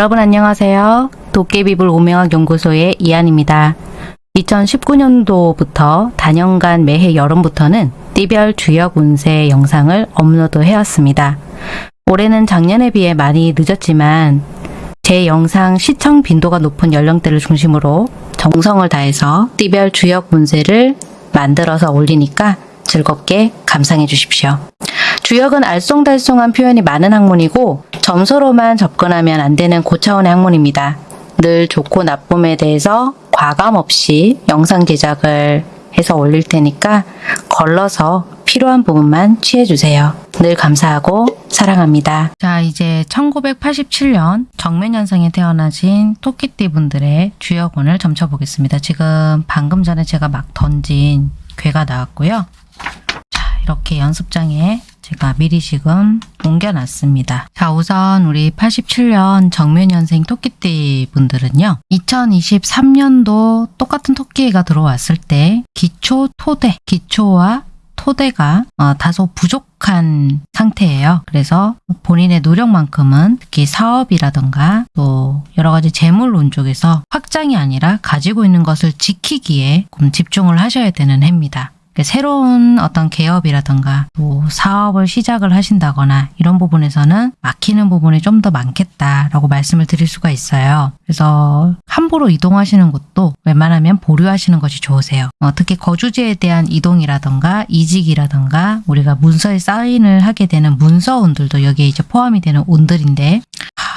여러분 안녕하세요. 도깨비불 오명학 연구소의 이한입니다. 2019년도부터 단연간 매해 여름부터는 띠별 주역 운세 영상을 업로드 해왔습니다. 올해는 작년에 비해 많이 늦었지만 제 영상 시청 빈도가 높은 연령대를 중심으로 정성을 다해서 띠별 주역 운세를 만들어서 올리니까 즐겁게 감상해 주십시오. 주역은 알쏭달쏭한 표현이 많은 학문이고 점수로만 접근하면 안 되는 고차원의 학문입니다. 늘 좋고 나쁨에 대해서 과감 없이 영상 제작을 해서 올릴 테니까 걸러서 필요한 부분만 취해주세요. 늘 감사하고 사랑합니다. 자 이제 1987년 정면현상에 태어나신 토끼띠 분들의 주역운을 점쳐보겠습니다. 지금 방금 전에 제가 막 던진 괴가 나왔고요. 자 이렇게 연습장에 제가 미리 지금 옮겨놨습니다. 자 우선 우리 87년 정면연생 토끼띠 분들은요. 2023년도 똑같은 토끼가 들어왔을 때 기초 토대, 기초와 토대가 어, 다소 부족한 상태예요. 그래서 본인의 노력만큼은 특히 사업이라던가 또 여러 가지 재물운 쪽에서 확장이 아니라 가지고 있는 것을 지키기에 좀 집중을 하셔야 되는 해입니다. 새로운 어떤 개업이라던가 또 사업을 시작을 하신다거나 이런 부분에서는 막히는 부분이 좀 더 많겠다라고 말씀을 드릴 수가 있어요. 그래서 함부로 이동하시는 것도 웬만하면 보류하시는 것이 좋으세요. 어, 특히 거주지에 대한 이동이라던가 이직이라던가 우리가 문서에 사인을 하게 되는 문서운들도 여기에 이제 포함이 되는 운들인데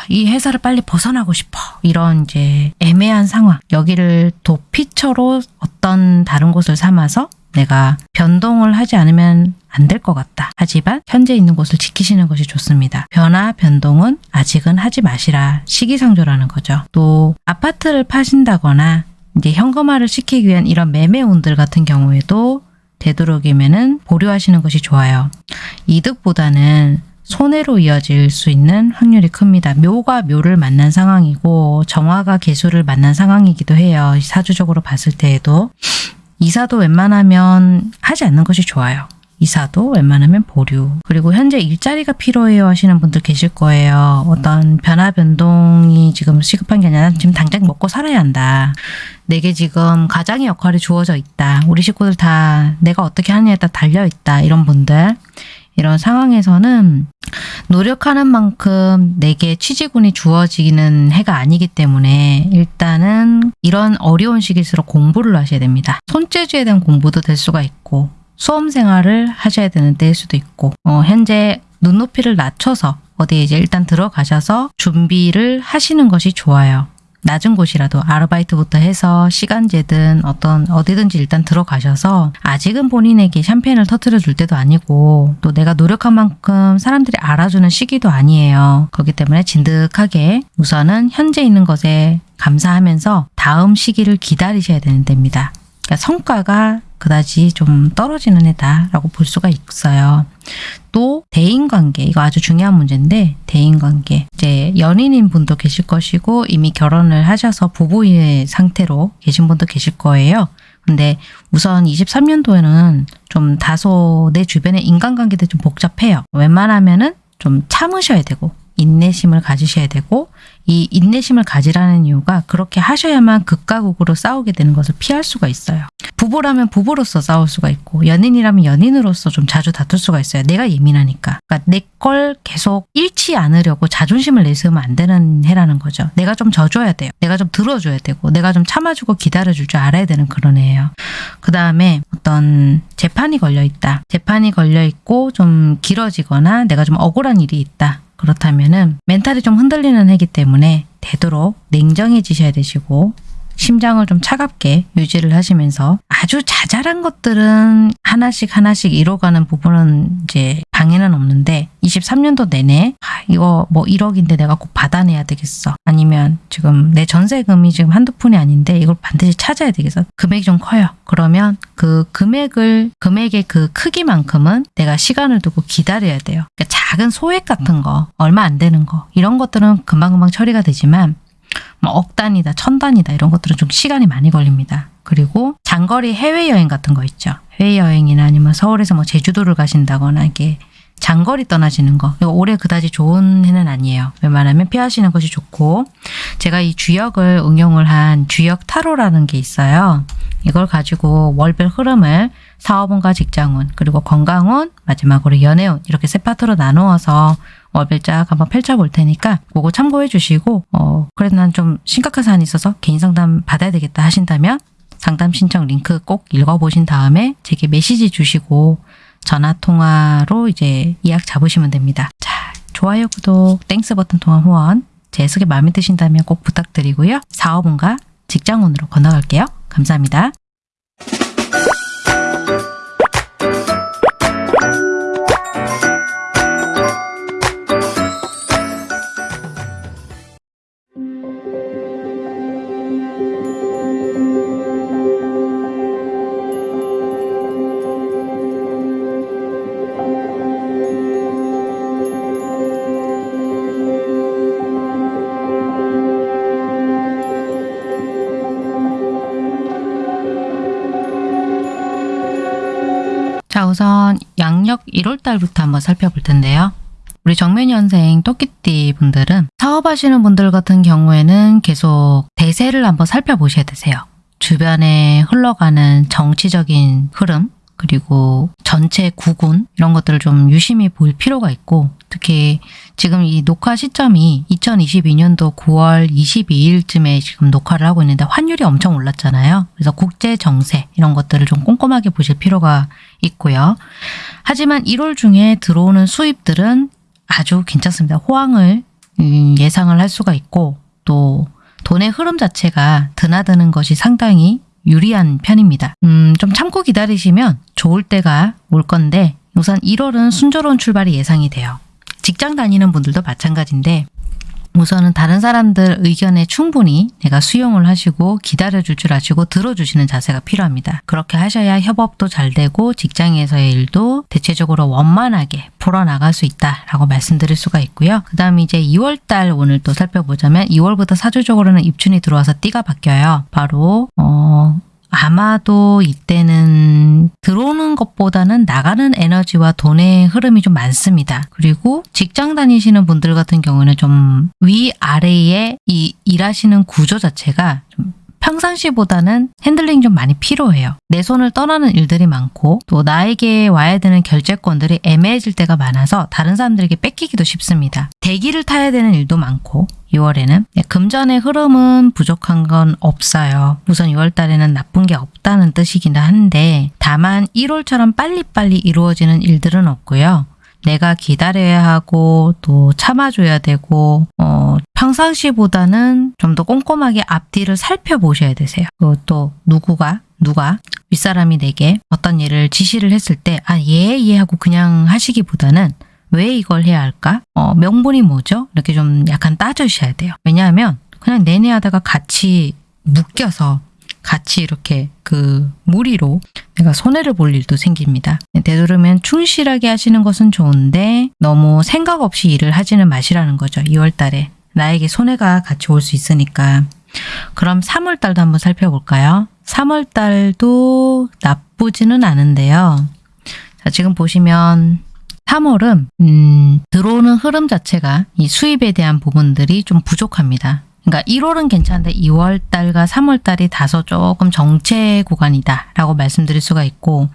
이 회사를 빨리 벗어나고 싶어 이런 이제 애매한 상황 여기를 도피처로 어떤 다른 곳을 삼아서 내가 변동을 하지 않으면 안 될 것 같다. 하지만 현재 있는 곳을 지키시는 것이 좋습니다. 변화, 변동은 아직은 하지 마시라. 시기상조라는 거죠. 또 아파트를 파신다거나 이제 현금화를 시키기 위한 이런 매매운들 같은 경우에도 되도록이면은 보류하시는 것이 좋아요. 이득보다는 손해로 이어질 수 있는 확률이 큽니다. 묘가 묘를 만난 상황이고 정화가 개수를 만난 상황이기도 해요. 사주적으로 봤을 때에도 이사도 웬만하면 하지 않는 것이 좋아요. 이사도 웬만하면 보류. 그리고 현재 일자리가 필요해요 하시는 분들 계실 거예요. 어떤 변화 변동이 지금 시급한 게 아니라 지금 당장 먹고 살아야 한다. 내게 지금 가장의 역할이 주어져 있다. 우리 식구들 다 내가 어떻게 하느냐에 따라 달려있다. 이런 분들. 이런 상황에서는 노력하는 만큼 내게 취직운이 주어지는 해가 아니기 때문에 일단은 이런 어려운 시기일수록 공부를 하셔야 됩니다. 손재주에 대한 공부도 될 수가 있고 수험 생활을 하셔야 되는 때일 수도 있고 어, 현재 눈높이를 낮춰서 어디에 이제 일단 들어가셔서 준비를 하시는 것이 좋아요. 낮은 곳이라도 아르바이트부터 해서 시간제든 어떤 어디든지 일단 들어가셔서 아직은 본인에게 샴페인을 터트려 줄 때도 아니고 또 내가 노력한 만큼 사람들이 알아주는 시기도 아니에요. 그렇기 때문에 진득하게 우선은 현재 있는 것에 감사하면서 다음 시기를 기다리셔야 되는 데입니다. 그러니까 성과가 그다지 좀 떨어지는 애다라고 볼 수가 있어요. 또 대인관계 이거 아주 중요한 문제인데 대인관계 이제 연인인 분도 계실 것이고 이미 결혼을 하셔서 부부의 상태로 계신 분도 계실 거예요. 근데 우선 23년도에는 좀 다소 내 주변의 인간관계도 좀 복잡해요. 웬만하면은 좀 참으셔야 되고 인내심을 가지셔야 되고 이 인내심을 가지라는 이유가 그렇게 하셔야만 극과 극으로 싸우게 되는 것을 피할 수가 있어요. 부부라면 부부로서 싸울 수가 있고 연인이라면 연인으로서 좀 자주 다툴 수가 있어요. 내가 예민하니까. 그러니까 내 걸 계속 잃지 않으려고 자존심을 내세우면 안 되는 해라는 거죠. 내가 좀 져줘야 돼요. 내가 좀 들어줘야 되고 내가 좀 참아주고 기다려줄 줄 알아야 되는 그런 애예요. 그 다음에 어떤 재판이 걸려있다. 재판이 걸려있고 좀 길어지거나 내가 좀 억울한 일이 있다. 그렇다면 은 멘탈이 좀 흔들리는 해기 때문에 되도록 냉정해지셔야 되시고 심장을 좀 차갑게 유지를 하시면서 아주 자잘한 것들은 하나씩 하나씩 이뤄가는 부분은 이제 방해는 없는데 23년도 내내 아, 이거 뭐 1억인데 내가 꼭 받아내야 되겠어. 아니면 지금 내 전세금이 지금 한두 푼이 아닌데 이걸 반드시 찾아야 되겠어. 금액이 좀 커요. 그러면 그 금액을 금액의 그 크기만큼은 내가 시간을 두고 기다려야 돼요. 그러니까 작은 소액 같은 거 얼마 안 되는 거 이런 것들은 금방금방 처리가 되지만 뭐 억 단위다, 천 단위다 이런 것들은 좀 시간이 많이 걸립니다. 그리고 장거리 해외여행 같은 거 있죠. 해외여행이나 아니면 서울에서 뭐 제주도를 가신다거나 이게 장거리 떠나시는 거. 올해 그다지 좋은 해는 아니에요. 웬만하면 피하시는 것이 좋고 제가 이 주역을 응용을 한 주역 타로라는 게 있어요. 이걸 가지고 월별 흐름을 사업운과 직장운 그리고 건강운 마지막으로 연애운 이렇게 세 파트로 나누어서 월별 쫙 한번 펼쳐볼 테니까 그거 참고해 주시고 어 그래도 난 좀 심각한 사안이 있어서 개인 상담 받아야 되겠다 하신다면 상담 신청 링크 꼭 읽어보신 다음에 제게 메시지 주시고 전화 통화로 이제 예약 잡으시면 됩니다. 자, 좋아요, 구독, Thanks 버튼 통한 후원 제 해석이 마음에 드신다면 꼭 부탁드리고요. 사업운과 직장운으로 건너갈게요. 감사합니다. 우선 양력 1월달부터 한번 살펴볼 텐데요. 우리 정면연생 토끼띠 분들은 사업하시는 분들 같은 경우에는 계속 대세를 한번 살펴보셔야 되세요. 주변에 흘러가는 정치적인 흐름, 그리고 전체 구군 이런 것들을 좀 유심히 볼 필요가 있고 특히 지금 이 녹화 시점이 2022년도 9월 22일쯤에 지금 녹화를 하고 있는데 환율이 엄청 올랐잖아요. 그래서 국제 정세 이런 것들을 좀 꼼꼼하게 보실 필요가 있고요. 하지만 1월 중에 들어오는 수입들은 아주 괜찮습니다. 호황을 음, 예상을 할 수가 있고 또 돈의 흐름 자체가 드나드는 것이 상당히 유리한 편입니다. 음, 좀 참고 기다리시면 좋을 때가 올 건데 우선 1월은 순조로운 출발이 예상이 돼요. 직장 다니는 분들도 마찬가지인데 우선은 다른 사람들 의견에 충분히 내가 수용을 하시고 기다려줄 줄 아시고 들어주시는 자세가 필요합니다. 그렇게 하셔야 협업도 잘 되고 직장에서의 일도 대체적으로 원만하게 풀어나갈 수 있다라고 말씀드릴 수가 있고요. 그 다음 이제 2월달 오늘 또 살펴보자면 2월부터 사주적으로는 입춘이 들어와서 띠가 바뀌어요. 바로 어... 아마도 이때는 들어오는 것보다는 나가는 에너지와 돈의 흐름이 좀 많습니다. 그리고 직장 다니시는 분들 같은 경우는 좀 위아래에 이 일하시는 구조 자체가 좀 평상시보다는 핸들링 좀 많이 필요해요. 내 손을 떠나는 일들이 많고 또 나에게 와야 되는 결제권들이 애매해질 때가 많아서 다른 사람들에게 뺏기기도 쉽습니다. 대기를 타야 되는 일도 많고 6월에는 금전의 흐름은 부족한 건 없어요. 우선 6월 달에는 나쁜 게 없다는 뜻이긴 한데 다만 1월처럼 빨리빨리 이루어지는 일들은 없고요. 내가 기다려야 하고 또 참아줘야 되고 어, 평상시보다는 좀 더 꼼꼼하게 앞뒤를 살펴보셔야 되세요. 또 누구가 누가 윗사람이 내게 어떤 일을 지시를 했을 때 아 예예 하고 그냥 하시기보다는 왜 이걸 해야 할까? 어, 명분이 뭐죠? 이렇게 좀 약간 따져주셔야 돼요. 왜냐하면 그냥 내내 하다가 같이 묶여서 같이 이렇게 그 무리로 내가 손해를 볼 일도 생깁니다. 되도록이면 충실하게 하시는 것은 좋은데 너무 생각 없이 일을 하지는 마시라는 거죠. 2월 달에. 나에게 손해가 같이 올 수 있으니까. 그럼 3월 달도 한번 살펴볼까요? 3월 달도 나쁘지는 않은데요. 자, 지금 보시면 3월은 음, 들어오는 흐름 자체가 이 수입에 대한 부분들이 좀 부족합니다. 그러니까 1월은 괜찮은데 2월 달과 3월 달이 다소 조금 정체 구간이다 라고 말씀드릴 수가 있고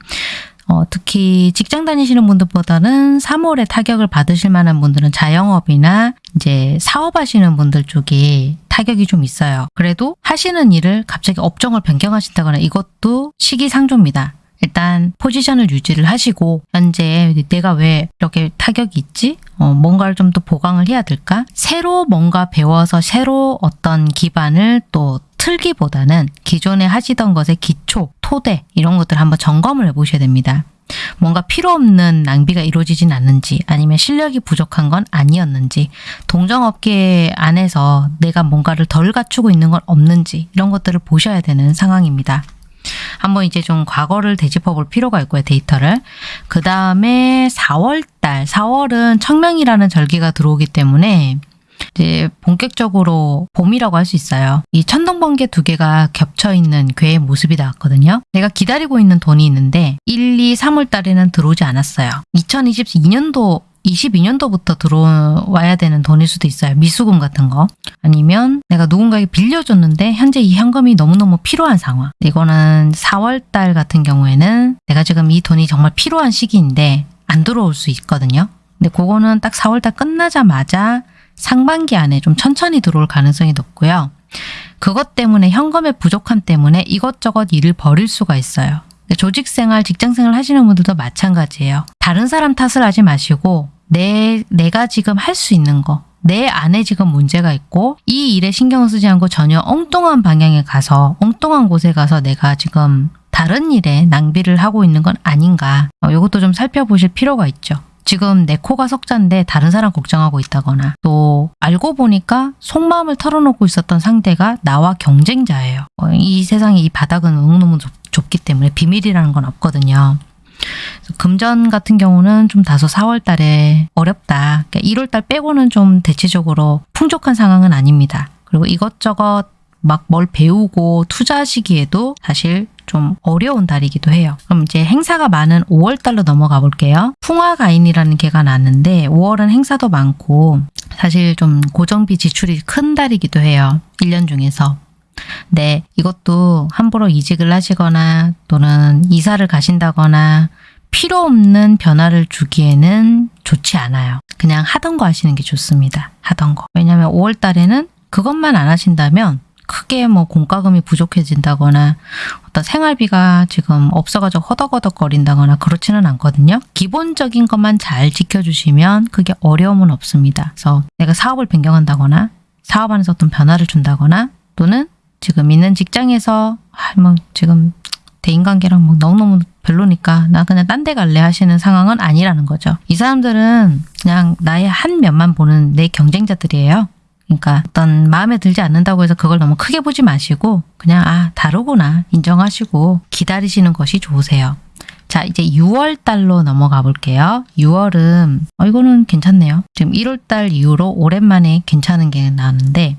어, 특히 직장 다니시는 분들보다는 3월에 타격을 받으실 만한 분들은 자영업이나 이제 사업하시는 분들 쪽이 타격이 좀 있어요. 그래도 하시는 일을 갑자기 업종을 변경하신다거나 이것도 시기상조입니다. 일단 포지션을 유지를 하시고 현재 내가 왜 이렇게 타격이 있지? 어, 뭔가를 좀 더 보강을 해야 될까? 새로 뭔가 배워서 새로 어떤 기반을 또 틀기보다는 기존에 하시던 것의 기초, 토대 이런 것들 을 한번 점검을 해보셔야 됩니다. 뭔가 필요 없는 낭비가 이루어지진 않는지 아니면 실력이 부족한 건 아니었는지 동정업계 안에서 내가 뭔가를 덜 갖추고 있는 건 없는지 이런 것들을 보셔야 되는 상황입니다. 한번 이제 좀 과거를 되짚어 볼 필요가 있고요, 데이터를. 그 다음에 4월 달, 4월은 청명이라는 절기가 들어오기 때문에 이제 본격적으로 봄이라고 할 수 있어요. 이 천둥번개 두 개가 겹쳐 있는 괴의 모습이 나왔거든요. 내가 기다리고 있는 돈이 있는데 1, 2, 3월 달에는 들어오지 않았어요. 2022년도 22년도부터 들어와야 되는 돈일 수도 있어요. 미수금 같은 거. 아니면 내가 누군가에게 빌려줬는데 현재 이 현금이 너무너무 필요한 상황. 이거는 4월 달 같은 경우에는 내가 지금 이 돈이 정말 필요한 시기인데 안 들어올 수 있거든요. 근데 그거는 딱 4월 달 끝나자마자 상반기 안에 좀 천천히 들어올 가능성이 높고요. 그것 때문에 현금의 부족함 때문에 이것저것 일을 벌일 수가 있어요. 조직생활, 직장생활 하시는 분들도 마찬가지예요. 다른 사람 탓을 하지 마시고 내 내가 지금 할 수 있는 거, 내 안에 지금 문제가 있고 이 일에 신경을 쓰지 않고 전혀 엉뚱한 방향에 가서 엉뚱한 곳에 가서 내가 지금 다른 일에 낭비를 하고 있는 건 아닌가. 어, 이것도 좀 살펴보실 필요가 있죠. 지금 내 코가 석자인데 다른 사람 걱정하고 있다거나 또 알고 보니까 속마음을 털어놓고 있었던 상대가 나와 경쟁자예요. 어, 이 세상에 이 바닥은 너무너무 좁, 좁기 때문에 비밀이라는 건 없거든요. 금전 같은 경우는 좀 다소 4월 달에 어렵다. 그러니까 1월 달 빼고는 좀 대체적으로 풍족한 상황은 아닙니다. 그리고 이것저것 막 뭘 배우고 투자하시기에도 사실 좀 어려운 달이기도 해요. 그럼 이제 행사가 많은 5월 달로 넘어가 볼게요. 풍화가인이라는 개가 났는데 5월은 행사도 많고 사실 좀 고정비 지출이 큰 달이기도 해요. 1년 중에서. 네, 이것도 함부로 이직을 하시거나 또는 이사를 가신다거나 필요 없는 변화를 주기에는 좋지 않아요. 그냥 하던 거 하시는 게 좋습니다. 하던 거. 왜냐하면 5월 달에는 그것만 안 하신다면 크게 뭐 공과금이 부족해진다거나 어떤 생활비가 지금 없어가지고 허덕허덕 거린다거나 그렇지는 않거든요. 기본적인 것만 잘 지켜주시면 그게 어려움은 없습니다. 그래서 내가 사업을 변경한다거나 사업 안에서 어떤 변화를 준다거나 또는 지금 있는 직장에서 아, 뭐 지금 대인관계랑 뭐 너무너무 별로니까 나 그냥 딴 데 갈래 하시는 상황은 아니라는 거죠. 이 사람들은 그냥 나의 한 면만 보는 내 경쟁자들이에요. 그러니까 어떤 마음에 들지 않는다고 해서 그걸 너무 크게 보지 마시고 그냥 아 다르구나 인정하시고 기다리시는 것이 좋으세요. 자 이제 6월 달로 넘어가 볼게요. 6월은 어, 이거는 괜찮네요. 지금 1월 달 이후로 오랜만에 괜찮은 게 나왔는데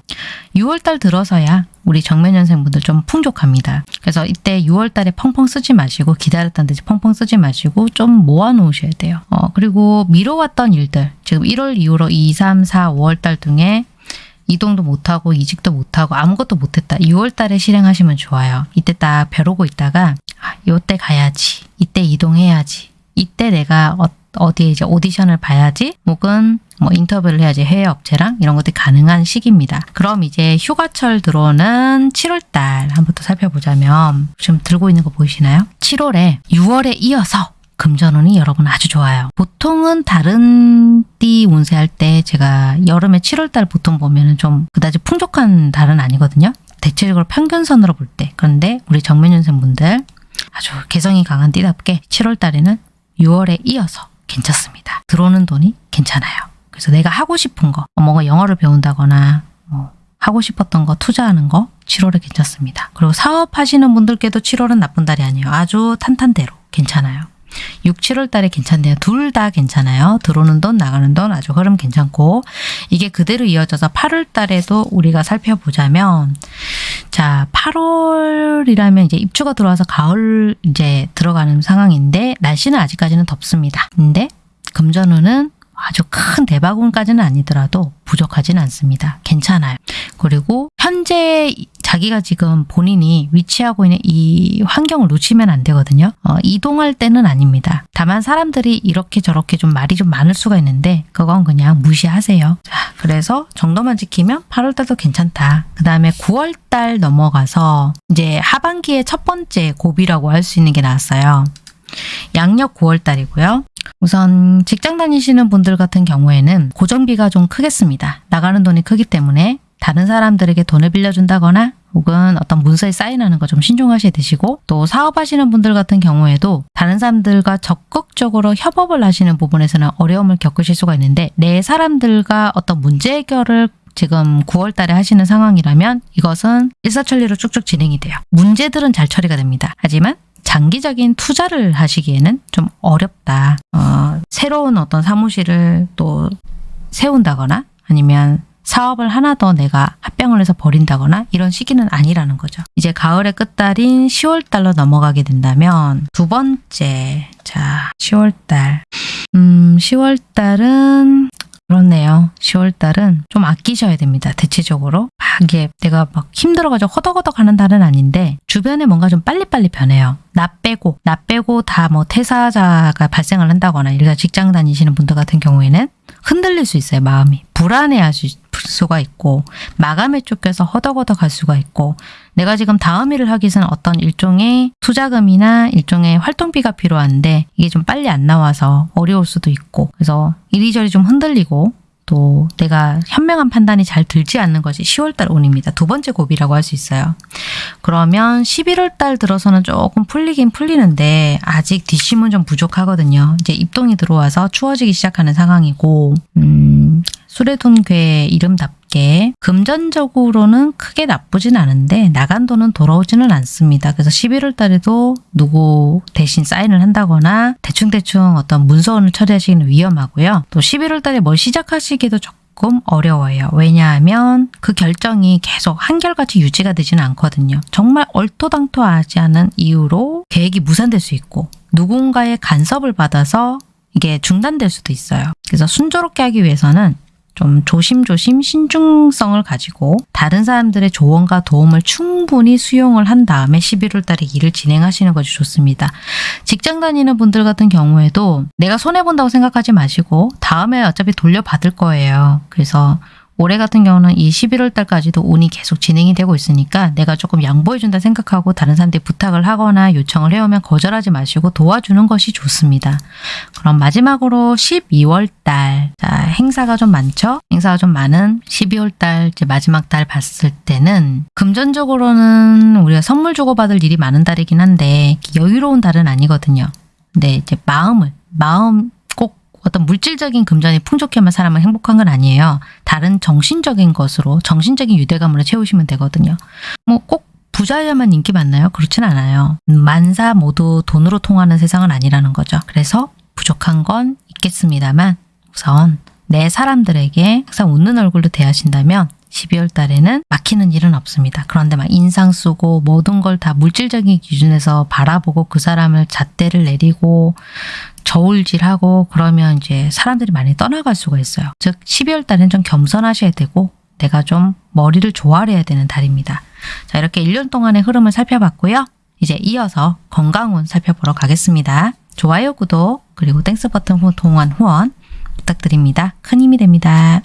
6월 달 들어서야 우리 정면연생분들 좀 풍족합니다. 그래서 이때 6월 달에 펑펑 쓰지 마시고 기다렸다는 듯이 펑펑 쓰지 마시고 좀 모아 놓으셔야 돼요. 어, 그리고 미뤄왔던 일들 지금 1월 이후로 2, 3, 4, 5월 달 등에 이동도 못하고 이직도 못하고 아무것도 못했다. 6월 달에 실행하시면 좋아요. 이때 딱 벼르고 있다가 아, 요때 가야지. 이때 이동해야지. 이때 내가 어, 어디에 이제 오디션을 봐야지. 혹은 뭐 인터뷰를 해야지 해외 업체랑 이런 것들이 가능한 시기입니다. 그럼 이제 휴가철 들어오는 7월 달 한번 더 살펴보자면 지금 들고 있는 거 보이시나요? 7월에 6월에 이어서 금전운이 여러분 아주 좋아요. 보통은 다른 띠 운세할 때 제가 여름에 7월달 보통 보면 은 좀 그다지 풍족한 달은 아니거든요. 대체적으로 평균선으로 볼 때. 그런데 우리 정면윤생분들 아주 개성이 강한 띠답게 7월달에는 6월에 이어서 괜찮습니다. 들어오는 돈이 괜찮아요. 그래서 내가 하고 싶은 거, 뭔가 영어를 배운다거나 뭐 하고 싶었던 거 투자하는 거 7월에 괜찮습니다. 그리고 사업하시는 분들께도 7월은 나쁜 달이 아니에요. 아주 탄탄대로 괜찮아요. 6, 7월 달에 괜찮네요. 둘 다 괜찮아요. 들어오는 돈, 나가는 돈 아주 흐름 괜찮고 이게 그대로 이어져서 8월 달에도 우리가 살펴보자면 자, 8월이라면 이제 입주가 들어와서 가을 이제 들어가는 상황인데 날씨는 아직까지는 덥습니다. 근데 금전운은 아주 큰 대박운까지는 아니더라도 부족하지는 않습니다. 괜찮아요. 그리고 현재 자기가 지금 본인이 위치하고 있는 이 환경을 놓치면 안 되거든요. 어, 이동할 때는 아닙니다. 다만 사람들이 이렇게 저렇게 좀 말이 좀 많을 수가 있는데 그건 그냥 무시하세요. 자, 그래서 정도만 지키면 8월달도 괜찮다. 그 다음에 9월달 넘어가서 이제 하반기의 첫 번째 고비라고 할 수 있는 게 나왔어요. 양력 9월달이고요. 우선 직장 다니시는 분들 같은 경우에는 고정비가 좀 크겠습니다. 나가는 돈이 크기 때문에 다른 사람들에게 돈을 빌려준다거나 혹은 어떤 문서에 사인하는 거 좀 신중하셔야 되시고 또 사업하시는 분들 같은 경우에도 다른 사람들과 적극적으로 협업을 하시는 부분에서는 어려움을 겪으실 수가 있는데 내 사람들과 어떤 문제 해결을 지금 9월 달에 하시는 상황이라면 이것은 일사천리로 쭉쭉 진행이 돼요. 문제들은 잘 처리가 됩니다. 하지만 장기적인 투자를 하시기에는 좀 어렵다. 어, 새로운 어떤 사무실을 또 세운다거나 아니면 사업을 하나 더 내가 합병을 해서 버린다거나 이런 시기는 아니라는 거죠. 이제 가을의 끝달인 10월달로 넘어가게 된다면 두 번째 자 10월달 음 10월달은 그렇네요. 10월달은 좀 아끼셔야 됩니다. 대체적으로. 막 이게 내가 막 힘들어가지고 허덕허덕 하는 달은 아닌데 주변에 뭔가 좀 빨리빨리 변해요. 나 빼고 나 빼고 다 뭐 퇴사자가 발생을 한다거나 이래서 직장 다니시는 분들 같은 경우에는 흔들릴 수 있어요. 마음이. 불안해 할 수- 수가 있고 마감에 쫓겨서 허덕허덕 할 수가 있고 내가 지금 다음 일을 하기 위해서는 어떤 일종의 투자금이나 일종의 활동비가 필요한데 이게 좀 빨리 안 나와서 어려울 수도 있고 그래서 이리저리 좀 흔들리고 또 내가 현명한 판단이 잘 들지 않는 것이 10월달 운입니다. 두 번째 고비라고 할 수 있어요. 그러면 11월달 들어서는 조금 풀리긴 풀리는데 아직 뒷심은 좀 부족하거든요. 이제 입동이 들어와서 추워지기 시작하는 상황이고 음, 술에 둔괴 이름답 게 금전적으로는 크게 나쁘진 않은데 나간 돈은 돌아오지는 않습니다. 그래서 11월 달에도 누구 대신 사인을 한다거나 대충대충 어떤 문서원을 처리하시기는 위험하고요. 또 11월 달에 뭘 시작하시기도 조금 어려워요. 왜냐하면 그 결정이 계속 한결같이 유지가 되지는 않거든요. 정말 얼토당토하지 않은 이유로 계획이 무산될 수 있고 누군가의 간섭을 받아서 이게 중단될 수도 있어요. 그래서 순조롭게 하기 위해서는 좀 조심조심 신중성을 가지고 다른 사람들의 조언과 도움을 충분히 수용을 한 다음에 11월 달에 일을 진행하시는 것이 좋습니다. 직장 다니는 분들 같은 경우에도 내가 손해본다고 생각하지 마시고 다음에 어차피 돌려받을 거예요. 그래서 올해 같은 경우는 이 11월 달까지도 운이 계속 진행이 되고 있으니까 내가 조금 양보해준다 생각하고 다른 사람들이 부탁을 하거나 요청을 해오면 거절하지 마시고 도와주는 것이 좋습니다. 그럼 마지막으로 12월 달. 자, 행사가 좀 많죠? 행사가 좀 많은 12월 달, 이제 마지막 달 봤을 때는 금전적으로는 우리가 선물 주고받을 일이 많은 달이긴 한데 여유로운 달은 아니거든요. 근데 이제 마음을, 마음 꼭 어떤 물질적인 금전이 풍족해야만 사람은 행복한 건 아니에요. 다른 정신적인 것으로, 정신적인 유대감으로 채우시면 되거든요. 뭐 꼭 부자야만 인기 많나요? 그렇진 않아요. 만사 모두 돈으로 통하는 세상은 아니라는 거죠. 그래서 부족한 건 있겠습니다만 우선 내 사람들에게 항상 웃는 얼굴로 대하신다면 12월 달에는 막히는 일은 없습니다. 그런데 막 인상 쓰고 모든 걸 다 물질적인 기준에서 바라보고 그 사람을 잣대를 내리고 저울질하고 그러면 이제 사람들이 많이 떠나갈 수가 있어요. 즉 12월 달엔 좀 겸손하셔야 되고 내가 좀 머리를 조아려야 되는 달입니다. 자 이렇게 1년 동안의 흐름을 살펴봤고요. 이제 이어서 건강운 살펴보러 가겠습니다. 좋아요, 구독, 그리고 Thanks 버튼 통한 후원 부탁드립니다. 큰 힘이 됩니다.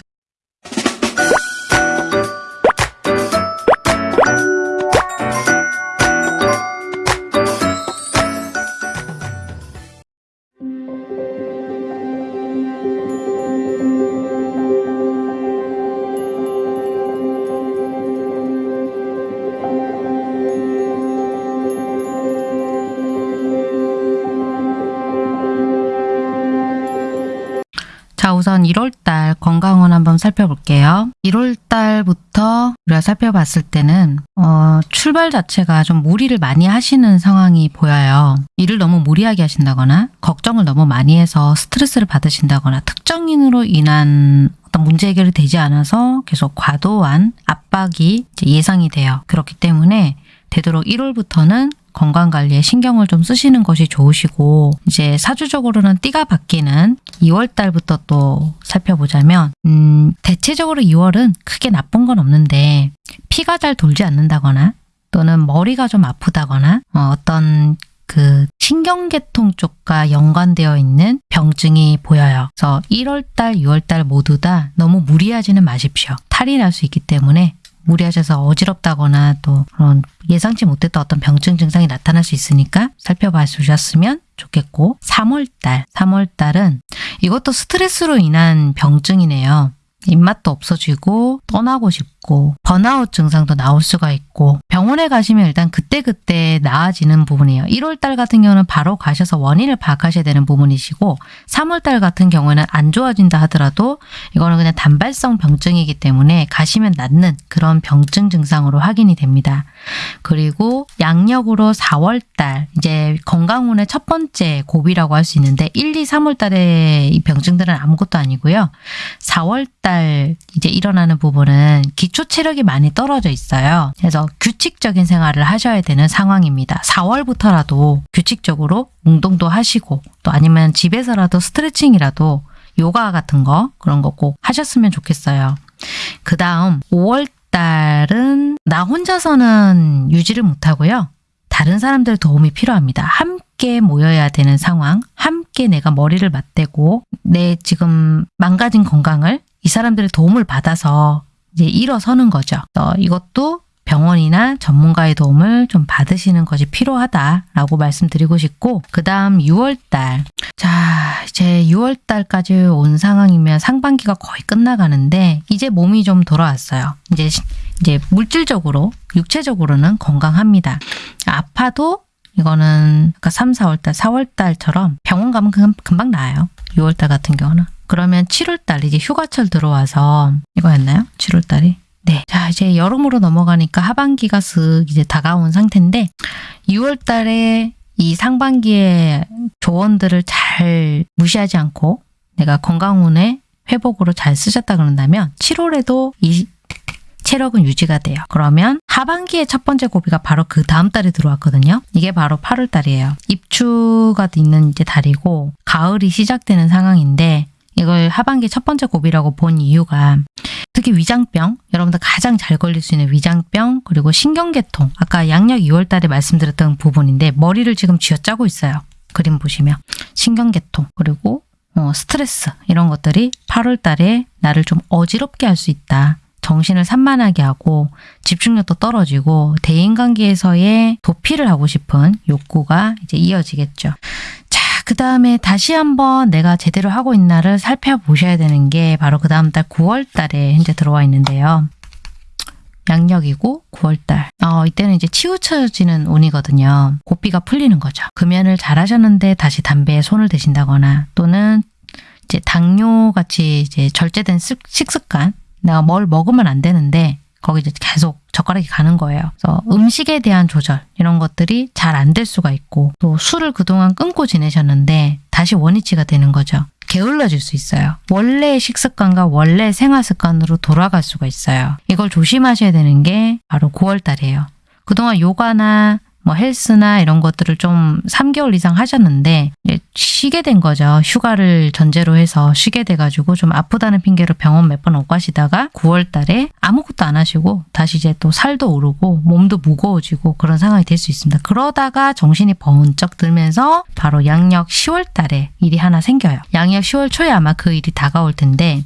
자, 우선 1월달 건강원 한번 살펴볼게요. 1월달부터 우리가 살펴봤을 때는 어, 출발 자체가 좀 무리를 많이 하시는 상황이 보여요. 일을 너무 무리하게 하신다거나 걱정을 너무 많이 해서 스트레스를 받으신다거나 특정인으로 인한 어떤 문제 해결이 되지 않아서 계속 과도한 압박이 이제 예상이 돼요. 그렇기 때문에 되도록 1월부터는 건강 관리에 신경을 좀 쓰시는 것이 좋으시고 이제 사주적으로는 띠가 바뀌는 2월 달부터 또 살펴보자면 음, 대체적으로 2월은 크게 나쁜 건 없는데 피가 잘 돌지 않는다거나 또는 머리가 좀 아프다거나 어, 어떤 그 신경계통 쪽과 연관되어 있는 병증이 보여요. 그래서 1월달, 6월달 모두 다 너무 무리하지는 마십시오. 탈이 날 수 있기 때문에 무리하셔서 어지럽다거나 또 그런 예상치 못했던 어떤 병증 증상이 나타날 수 있으니까 살펴봐 주셨으면 좋겠고 3월달, 3월달은 이것도 스트레스로 인한 병증이네요. 입맛도 없어지고 떠나고 싶고 번아웃 증상도 나올 수가 있고 병원에 가시면 일단 그때그때 나아지는 부분이에요. 1월달 같은 경우는 바로 가셔서 원인을 파악하셔야 되는 부분이시고 3월달 같은 경우에는 안 좋아진다 하더라도 이거는 그냥 단발성 병증이기 때문에 가시면 낫는 그런 병증 증상으로 확인이 됩니다. 그리고 양력으로 4월달 이제 건강운의 첫 번째 고비라고 할 수 있는데 1, 2, 3월달에 이 병증들은 아무것도 아니고요. 4월달 6월달 이제 일어나는 부분은 기초 체력이 많이 떨어져 있어요. 그래서 규칙적인 생활을 하셔야 되는 상황입니다. 4월부터라도 규칙적으로 운동도 하시고 또 아니면 집에서라도 스트레칭이라도 요가 같은 거 그런 거 꼭 하셨으면 좋겠어요. 그 다음 5월 달은 나 혼자서는 유지를 못하고요. 다른 사람들의 도움이 필요합니다. 함께 모여야 되는 상황, 함께 내가 머리를 맞대고 내 지금 망가진 건강을 이 사람들의 도움을 받아서 이제 일어서는 거죠. 어, 이것도 병원이나 전문가의 도움을 좀 받으시는 것이 필요하다라고 말씀드리고 싶고 그 다음 6월달 자 이제 6월달까지 온 상황이면 상반기가 거의 끝나가는데 이제 몸이 좀 돌아왔어요. 이제 시- 이제 물질적으로 육체적으로는 건강합니다. 아파도 이거는 아까 3, 4월달, 4월달처럼 병원 가면 금, 금방 나아요. 6월달 같은 경우는. 그러면 7월달 이제 휴가철 들어와서 이거였나요? 7월달이? 네. 자, 이제 여름으로 넘어가니까 하반기가 슥 이제 다가온 상태인데 6월 달에 이 상반기의 조언들을 잘 무시하지 않고 내가 건강운의 회복으로 잘 쓰셨다 그런다면 7월에도 이 체력은 유지가 돼요. 그러면 하반기의 첫 번째 고비가 바로 그 다음 달에 들어왔거든요. 이게 바로 8월 달이에요. 입추가 있는 이제 달이고 가을이 시작되는 상황인데 이걸 하반기 첫 번째 고비라고 본 이유가 특히 위장병, 여러분들 가장 잘 걸릴 수 있는 위장병, 그리고 신경계통, 아까 양력 2월 달에 말씀드렸던 부분인데 머리를 지금 쥐어짜고 있어요. 그림 보시면. 신경계통, 그리고 어, 스트레스 이런 것들이 8월 달에 나를 좀 어지럽게 할 수 있다. 정신을 산만하게 하고 집중력도 떨어지고 대인관계에서의 도피를 하고 싶은 욕구가 이제 이어지겠죠. 자, 그 다음에 다시 한번 내가 제대로 하고 있나를 살펴보셔야 되는 게 바로 그 다음 달 9월 달에 현재 들어와 있는데요. 양력이고 9월 달. 어, 이때는 이제 치우쳐지는 운이거든요. 고삐가 풀리는 거죠. 금연을 잘 하셨는데 다시 담배에 손을 대신다거나 또는 이제 당뇨 같이 이제 절제된 습- 식습관, 내가 뭘 먹으면 안 되는데 거기 이제 계속 젓가락이 가는 거예요. 그래서 음식에 대한 조절 이런 것들이 잘 안 될 수가 있고 또 술을 그동안 끊고 지내셨는데 다시 원위치가 되는 거죠. 게을러질 수 있어요. 원래의 식습관과 원래 생활 습관으로 돌아갈 수가 있어요. 이걸 조심하셔야 되는 게 바로 9월 달이에요. 그동안 요가나 뭐 헬스나 이런 것들을 좀 3개월 이상 하셨는데 쉬게 된 거죠. 휴가를 전제로 해서 쉬게 돼가지고 좀 아프다는 핑계로 병원 몇번못 가시다가 9월 달에 아무것도 안 하시고 다시 이제 또 살도 오르고 몸도 무거워지고 그런 상황이 될 수 있습니다. 그러다가 정신이 번쩍 들면서 바로 양력 10월 달에 일이 하나 생겨요. 양력 10월 초에 아마 그 일이 다가올 텐데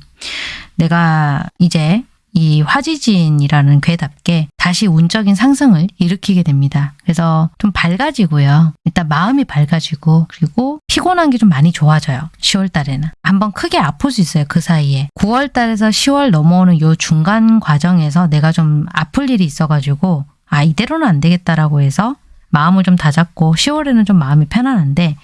내가 이제 이 화지진이라는 괴답게 다시 운적인 상승을 일으키게 됩니다. 그래서 좀 밝아지고요. 일단 마음이 밝아지고 그리고 피곤한 게 좀 많이 좋아져요. 10월 달에는. 한번 크게 아플 수 있어요. 그 사이에. 9월 달에서 10월 넘어오는 요 중간 과정에서 내가 좀 아플 일이 있어가지고 아 이대로는 안 되겠다라고 해서 마음을 좀 다잡고 10월에는 좀 마음이 편안한데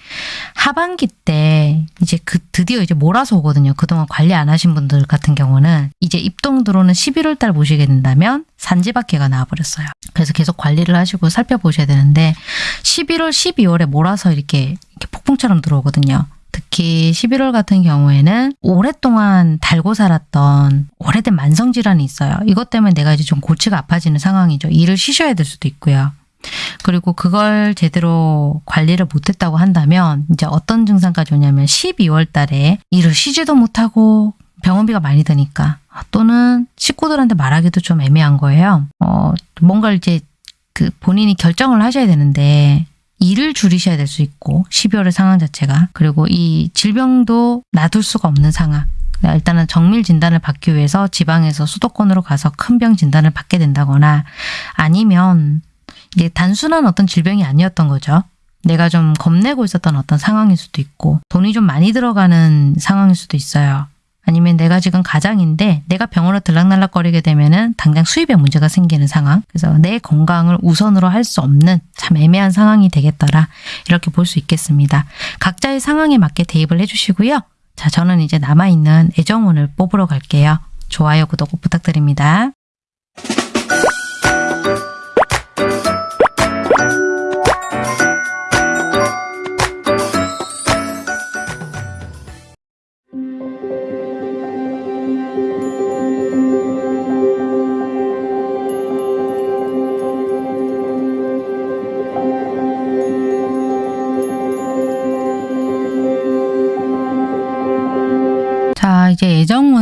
하반기 때 이제 그 드디어 이제 몰아서 오거든요. 그동안 관리 안 하신 분들 같은 경우는 이제 입동 들어오는 11월 달 보시게 된다면 산지박해가 나와버렸어요. 그래서 계속 관리를 하시고 살펴보셔야 되는데 11월, 12월에 몰아서 이렇게, 이렇게 폭풍처럼 들어오거든요. 특히 11월 같은 경우에는 오랫동안 달고 살았던 오래된 만성질환이 있어요. 이것 때문에 내가 이제 좀 골치가 아파지는 상황이죠. 일을 쉬셔야 될 수도 있고요. 그리고 그걸 제대로 관리를 못했다고 한다면 이제 어떤 증상까지 오냐면 12월 달에 일을 쉬지도 못하고 병원비가 많이 드니까 또는 식구들한테 말하기도 좀 애매한 거예요. 어, 뭔가를 이제 그 본인이 결정을 하셔야 되는데 일을 줄이셔야 될 수 있고 12월의 상황 자체가 그리고 이 질병도 놔둘 수가 없는 상황 일단은 정밀 진단을 받기 위해서 지방에서 수도권으로 가서 큰 병 진단을 받게 된다거나 아니면 이게 단순한 어떤 질병이 아니었던 거죠. 내가 좀 겁내고 있었던 어떤 상황일 수도 있고 돈이 좀 많이 들어가는 상황일 수도 있어요. 아니면 내가 지금 가장인데 내가 병원을 들락날락거리게 되면 은 당장 수입에 문제가 생기는 상황. 그래서 내 건강을 우선으로 할 수 없는 참 애매한 상황이 되겠더라. 이렇게 볼 수 있겠습니다. 각자의 상황에 맞게 대입을 해주시고요. 자, 저는 이제 남아있는 애정운을 뽑으러 갈게요. 좋아요, 구독 꼭 부탁드립니다.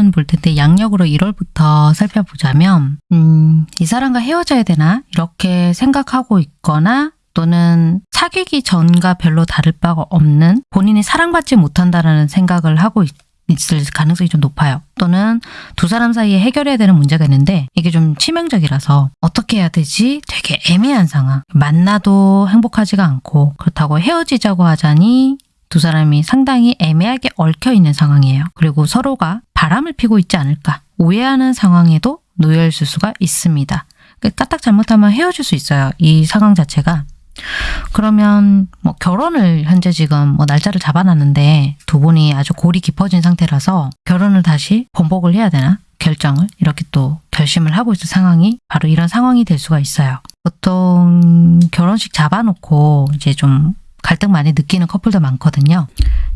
한번 볼 텐데 양력으로 1월부터 살펴보자면 음, 이 사람과 헤어져야 되나 이렇게 생각하고 있거나 또는 사귀기 전과 별로 다를 바가 없는 본인이 사랑받지 못한다라는 생각을 하고 있, 있을 가능성이 좀 높아요. 또는 두 사람 사이에 해결해야 되는 문제가 있는데 이게 좀 치명적이라서 어떻게 해야 되지? 되게 애매한 상황. 만나도 행복하지가 않고 그렇다고 헤어지자고 하자니 두 사람이 상당히 애매하게 얽혀 있는 상황이에요. 그리고 서로가 바람을 피고 있지 않을까 오해하는 상황에도 놓여 있을 수가 있습니다. 까딱 잘못하면 헤어질 수 있어요. 이 상황 자체가. 그러면 뭐 결혼을 현재 지금 뭐 날짜를 잡아놨는데 두 분이 아주 골이 깊어진 상태라서 결혼을 다시 번복을 해야 되나? 결정을 이렇게 또 결심을 하고 있을 상황이 바로 이런 상황이 될 수가 있어요. 보통 결혼식 잡아놓고 이제 좀 갈등 많이 느끼는 커플도 많거든요.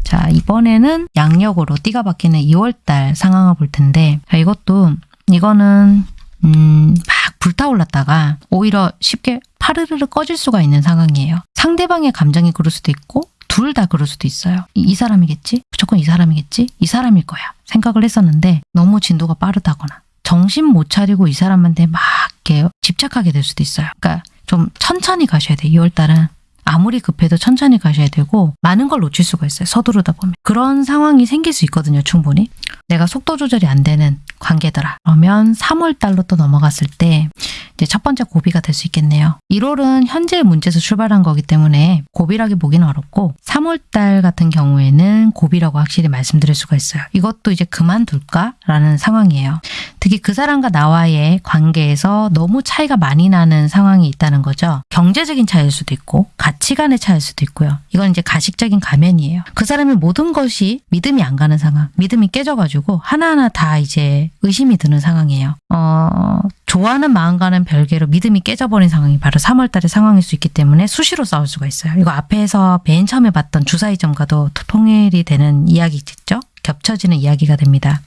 자, 이번에는 양력으로 띠가 바뀌는 2월달 상황을 볼 텐데, 자, 이것도, 이거는, 음, 막 불타올랐다가 오히려 쉽게 파르르르 꺼질 수가 있는 상황이에요. 상대방의 감정이 그럴 수도 있고, 둘 다 그럴 수도 있어요. 이, 이 사람이겠지? 무조건 이 사람이겠지? 이 사람일 거야. 생각을 했었는데, 너무 진도가 빠르다거나, 정신 못 차리고 이 사람한테 막 이렇게 집착하게 될 수도 있어요. 그러니까 좀 천천히 가셔야 돼. 2월달은. 아무리 급해도 천천히 가셔야 되고 많은 걸 놓칠 수가 있어요. 서두르다 보면. 그런 상황이 생길 수 있거든요. 충분히. 내가 속도 조절이 안 되는 관계더라. 그러면 3월 달로 또 넘어갔을 때 이제 첫 번째 고비가 될 수 있겠네요. 1월은 현재의 문제에서 출발한 거기 때문에 고비라기 보기는 어렵고 3월 달 같은 경우에는 고비라고 확실히 말씀드릴 수가 있어요. 이것도 이제 그만둘까라는 상황이에요. 특히 그 사람과 나와의 관계에서 너무 차이가 많이 나는 상황이 있다는 거죠. 경제적인 차이일 수도 있고 가치 관의 차이일 수도 있고요. 이건 이제 가식적인 가면이에요. 그 사람의 모든 것이 믿음이 안 가는 상황, 믿음이 깨져가지고 하나하나 다 이제 의심이 드는 상황이에요. 어, 좋아하는 마음과는 별개로 믿음이 깨져버린 상황이 바로 3월달의 상황일 수 있기 때문에 수시로 싸울 수가 있어요. 이거 앞에서 맨 처음에 봤던 주사위점과도 통일이 되는 이야기겠죠? 겹쳐지는 이야기가 됩니다.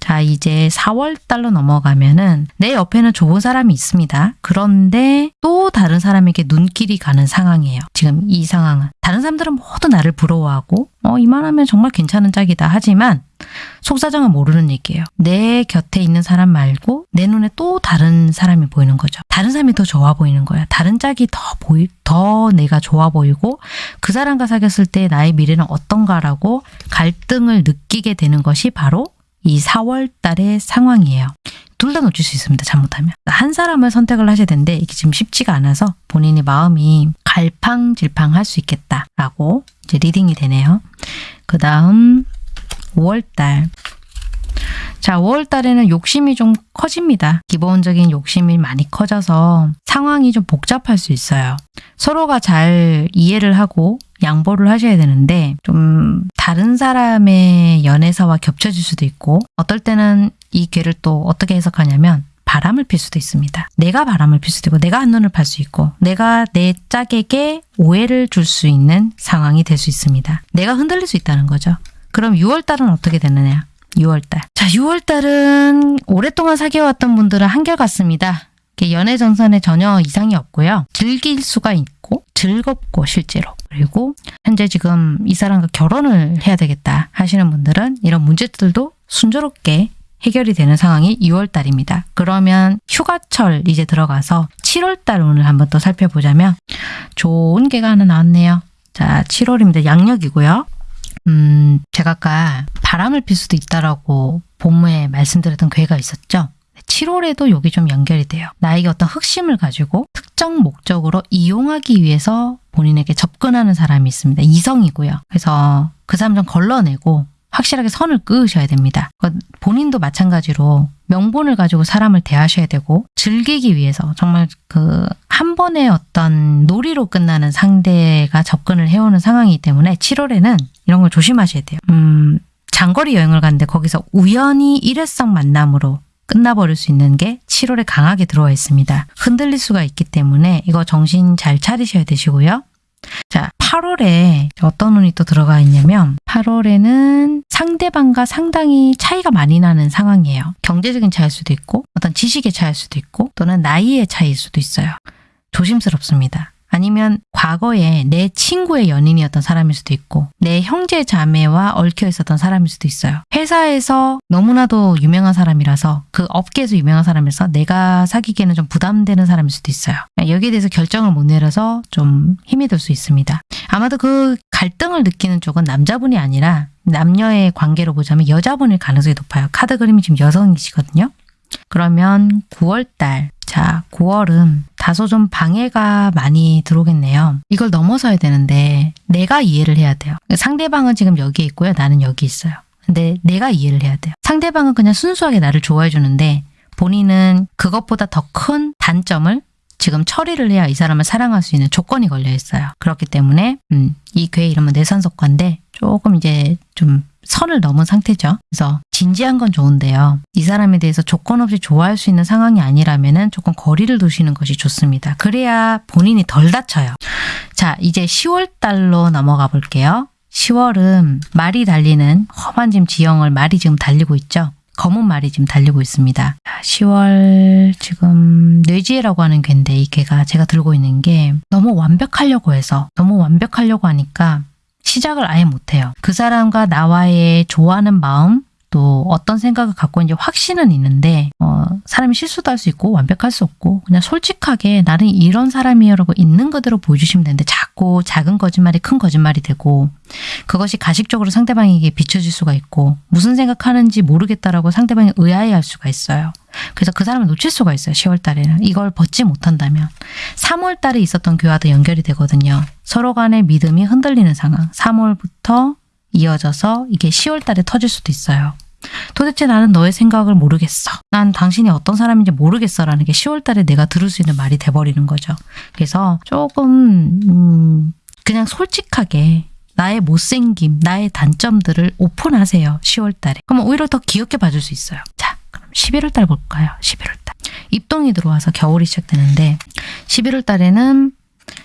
자, 이제 4월 달로 넘어가면은 내 옆에는 좋은 사람이 있습니다. 그런데 또 다른 사람에게 눈길이 가는 상황이에요. 지금 이 상황은. 다른 사람들은 모두 나를 부러워하고 어, 이만하면 정말 괜찮은 짝이다. 하지만 속사정은 모르는 얘기예요. 내 곁에 있는 사람 말고 내 눈에 또 다른 사람이 보이는 거죠. 다른 사람이 더 좋아 보이는 거야. 다른 짝이 더 보이, 더 내가 좋아 보이고 그 사람과 사귀었을 때 나의 미래는 어떤가라고 갈등을 느끼게 되는 것이 바로 이 4월 달의 상황이에요. 둘 다 놓칠 수 있습니다. 잘못하면. 한 사람을 선택을 하셔야 되는데 이게 지금 쉽지가 않아서 본인이 마음이 갈팡질팡할 수 있겠다라고 이제 reading이 되네요. 그 다음 5월 달. 자, 5월 달에는 욕심이 좀 커집니다. 기본적인 욕심이 많이 커져서 상황이 좀 복잡할 수 있어요. 서로가 잘 이해를 하고 양보를 하셔야 되는데 좀 다른 사람의 연애사와 겹쳐질 수도 있고 어떨 때는 이 괴를 또 어떻게 해석하냐면 바람을 필 수도 있습니다. 내가 바람을 필 수도 있고 내가 한눈을 팔 수 있고 내가 내 짝에게 오해를 줄 수 있는 상황이 될 수 있습니다. 내가 흔들릴 수 있다는 거죠. 그럼 6월달은 어떻게 되느냐? 6월달. 자, 6월달은 오랫동안 사귀어왔던 분들은 한결같습니다. 연애 전선에 전혀 이상이 없고요. 즐길 수가 있고 즐겁고 실제로. 그리고 현재 지금 이 사람과 결혼을 해야 되겠다 하시는 분들은 이런 문제들도 순조롭게 해결이 되는 상황이 6월달입니다. 그러면 휴가철 이제 들어가서 7월달 오늘 한번 또 살펴보자면 좋은 개가 하나 나왔네요. 자, 7월입니다. 양력이고요. 음, 제가 아까 바람을 필 수도 있다라고 본무에 말씀드렸던 괴가 있었죠. 7월에도 여기 좀 연결이 돼요. 나에게 어떤 흑심을 가지고 특정 목적으로 이용하기 위해서 본인에게 접근하는 사람이 있습니다. 이성이고요. 그래서 그 사람 좀 걸러내고 확실하게 선을 끄으셔야 됩니다. 본인도 마찬가지로 명분을 가지고 사람을 대하셔야 되고 즐기기 위해서 정말 그 한 번의 어떤 놀이로 끝나는 상대가 접근을 해오는 상황이기 때문에 7월에는 이런 걸 조심하셔야 돼요. 음, 장거리 여행을 갔는데 거기서 우연히 일회성 만남으로 끝나버릴 수 있는 게 7월에 강하게 들어와 있습니다. 흔들릴 수가 있기 때문에 이거 정신 잘 차리셔야 되시고요. 자, 8월에 어떤 운이 또 들어가 있냐면 8월에는 상대방과 상당히 차이가 많이 나는 상황이에요. 경제적인 차이일 수도 있고 어떤 지식의 차이일 수도 있고 또는 나이의 차이일 수도 있어요. 조심스럽습니다. 아니면 과거에 내 친구의 연인이었던 사람일 수도 있고 내 형제 자매와 얽혀 있었던 사람일 수도 있어요. 회사에서 너무나도 유명한 사람이라서 그 업계에서 유명한 사람이라서 내가 사귀기에는 좀 부담되는 사람일 수도 있어요. 여기에 대해서 결정을 못 내려서 좀 힘이 들 수 있습니다. 아마도 그 갈등을 느끼는 쪽은 남자분이 아니라 남녀의 관계로 보자면 여자분일 가능성이 높아요. 카드 그림이 지금 여성이시거든요. 그러면 9월달 자, 9월은 다소 좀 방해가 많이 들어오겠네요. 이걸 넘어서야 되는데 내가 이해를 해야 돼요. 상대방은 지금 여기에 있고요. 나는 여기 있어요. 근데 내가 이해를 해야 돼요. 상대방은 그냥 순수하게 나를 좋아해 주는데 본인은 그것보다 더 큰 단점을 지금 처리를 해야 이 사람을 사랑할 수 있는 조건이 걸려 있어요. 그렇기 때문에 음, 이 괴 이름은 내선석과인데 조금 이제 좀 선을 넘은 상태죠. 그래서 진지한 건 좋은데요. 이 사람에 대해서 조건 없이 좋아할 수 있는 상황이 아니라면 조금 거리를 두시는 것이 좋습니다. 그래야 본인이 덜 다쳐요. 자, 이제 10월 달로 넘어가 볼게요. 10월은 말이 달리는 험한 지금 지형을 말이 지금 달리고 있죠. 검은 말이 지금 달리고 있습니다. 10월 지금 뇌지혜라고 하는 괴인데 이 괴가 제가 들고 있는 게 너무 완벽하려고 해서 너무 완벽하려고 하니까 시작을 아예 못해요. 그 사람과 나와의 좋아하는 마음 또 어떤 생각을 갖고 있는지 확신은 있는데 어, 사람이 실수도 할 수 있고 완벽할 수 없고 그냥 솔직하게 나는 이런 사람이라고 있는 그대로 보여주시면 되는데 자꾸 작은 거짓말이 큰 거짓말이 되고 그것이 가식적으로 상대방에게 비춰질 수가 있고 무슨 생각하는지 모르겠다라고 상대방이 의아해할 수가 있어요. 그래서 그 사람을 놓칠 수가 있어요. 10월 달에는. 이걸 벗지 못한다면. 3월 달에 있었던 교화도 연결이 되거든요. 서로 간의 믿음이 흔들리는 상황. 3월부터 이어져서 이게 10월 달에 터질 수도 있어요. 도대체 나는 너의 생각을 모르겠어. 난 당신이 어떤 사람인지 모르겠어. 라는 게 10월 달에 내가 들을 수 있는 말이 돼버리는 거죠. 그래서 조금, 음, 그냥 솔직하게 나의 못생김, 나의 단점들을 오픈하세요. 10월 달에. 그러면 오히려 더 귀엽게 봐줄 수 있어요. 자, 그럼 11월 달 볼까요? 11월 달. 입동이 들어와서 겨울이 시작되는데 11월 달에는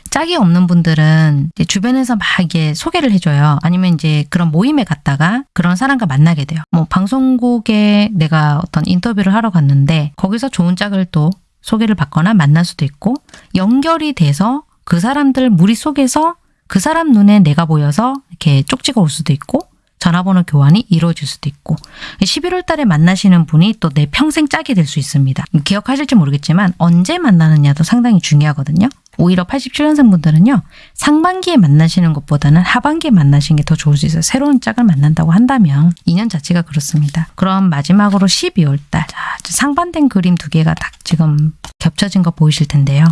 짝이 없는 분들은 주변에서 막 이게 소개를 해줘요. 아니면 이제 그런 모임에 갔다가 그런 사람과 만나게 돼요. 뭐 방송국에 내가 어떤 인터뷰를 하러 갔는데 거기서 좋은 짝을 또 소개를 받거나 만날 수도 있고 연결이 돼서 그 사람들 무리 속에서 그 사람 눈에 내가 보여서 이렇게 쪽지가 올 수도 있고 전화번호 교환이 이루어질 수도 있고 11월 달에 만나시는 분이 또 내 평생 짝이 될 수 있습니다. 기억하실지 모르겠지만 언제 만나느냐도 상당히 중요하거든요. 오히려 87년생 분들은요. 상반기에 만나시는 것보다는 하반기에 만나시는 게 더 좋을 수 있어요. 새로운 짝을 만난다고 한다면 인연 자체가 그렇습니다. 그럼 마지막으로 12월 달 자, 상반된 그림 두 개가 딱 지금 겹쳐진 거 보이실 텐데요.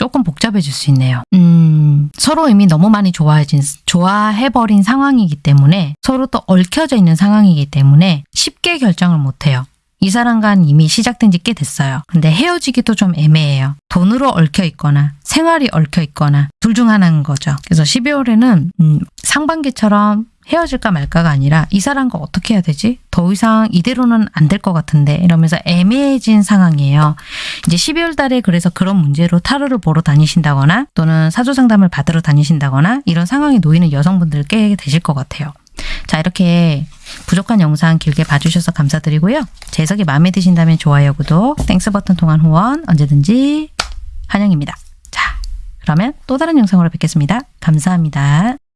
조금 복잡해질 수 있네요. 음, 서로 이미 너무 많이 좋아해진, 좋아해버린 상황이기 때문에 서로 또 얽혀져 있는 상황이기 때문에 쉽게 결정을 못해요. 이 사람과는 이미 시작된 지 꽤 됐어요. 근데 헤어지기도 좀 애매해요. 돈으로 얽혀 있거나 생활이 얽혀 있거나 둘 중 하나인 거죠. 그래서 12월에는 음, 상반기처럼 헤어질까 말까가 아니라 이 사람과 어떻게 해야 되지? 더 이상 이대로는 안 될 것 같은데 이러면서 애매해진 상황이에요. 이제 12월 달에 그래서 그런 문제로 타로를 보러 다니신다거나 또는 사주 상담을 받으러 다니신다거나 이런 상황에 놓이는 여성분들 꽤 되실 것 같아요. 자 이렇게 부족한 영상 길게 봐주셔서 감사드리고요. 제 해석이 마음에 드신다면 좋아요, 구독, Thanks 버튼 통한 후원 언제든지 환영입니다. 자 그러면 또 다른 영상으로 뵙겠습니다. 감사합니다.